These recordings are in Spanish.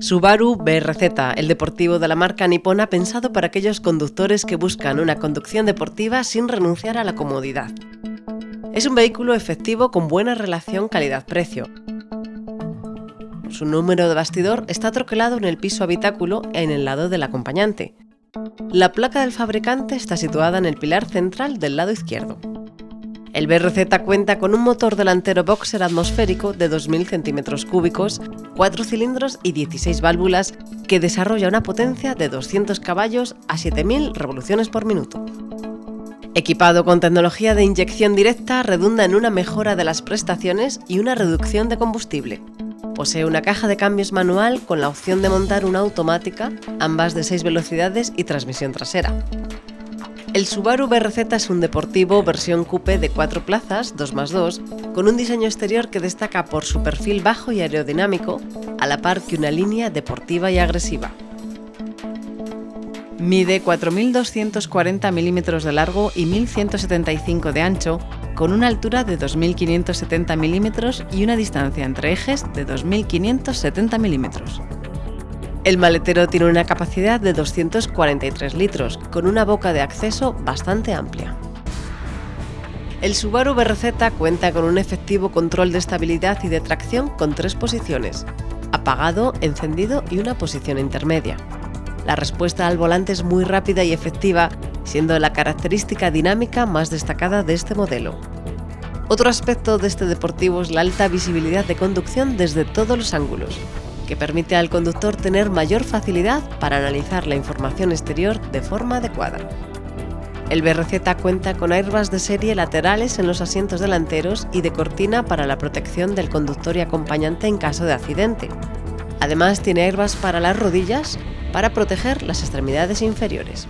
Subaru BRZ, el deportivo de la marca nipona pensado para aquellos conductores que buscan una conducción deportiva sin renunciar a la comodidad. Es un vehículo efectivo con buena relación calidad-precio. Su número de bastidor está troquelado en el piso habitáculo en el lado del acompañante. La placa del fabricante está situada en el pilar central del lado izquierdo. El BRZ cuenta con un motor delantero boxer atmosférico de 2.000 centímetros cúbicos, 4 cilindros y 16 válvulas que desarrolla una potencia de 200 caballos a 7.000 revoluciones por minuto. Equipado con tecnología de inyección directa, redunda en una mejora de las prestaciones y una reducción de combustible. Posee una caja de cambios manual con la opción de montar una automática, ambas de 6 velocidades y transmisión trasera. El Subaru BRZ es un deportivo versión coupe de 4 plazas, 2 más 2, con un diseño exterior que destaca por su perfil bajo y aerodinámico, a la par que una línea deportiva y agresiva. Mide 4.240 milímetros de largo y 1.175 de ancho, con una altura de 2.570 milímetros y una distancia entre ejes de 2.570 milímetros. El maletero tiene una capacidad de 243 litros, con una boca de acceso bastante amplia. El Subaru BRZ cuenta con un efectivo control de estabilidad y de tracción con tres posiciones, apagado, encendido y una posición intermedia. La respuesta al volante es muy rápida y efectiva, siendo la característica dinámica más destacada de este modelo. Otro aspecto de este deportivo es la alta visibilidad de conducción desde todos los ángulos, que permite al conductor tener mayor facilidad para analizar la información exterior de forma adecuada. El BRZ cuenta con airbags de serie laterales en los asientos delanteros y de cortina para la protección del conductor y acompañante en caso de accidente. Además tiene airbags para las rodillas para proteger las extremidades inferiores.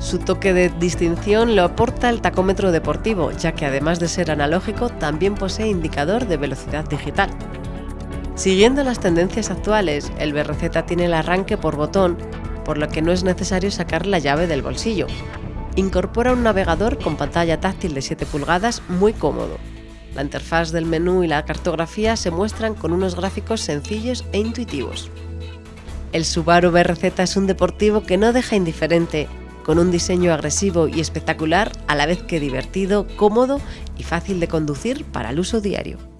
Su toque de distinción lo aporta el tacómetro deportivo, ya que además de ser analógico también posee indicador de velocidad digital. Siguiendo las tendencias actuales, el BRZ tiene el arranque por botón, por lo que no es necesario sacar la llave del bolsillo. Incorpora un navegador con pantalla táctil de 7 pulgadas muy cómodo. La interfaz del menú y la cartografía se muestran con unos gráficos sencillos e intuitivos. El Subaru BRZ es un deportivo que no deja indiferente, con un diseño agresivo y espectacular a la vez que divertido, cómodo y fácil de conducir para el uso diario.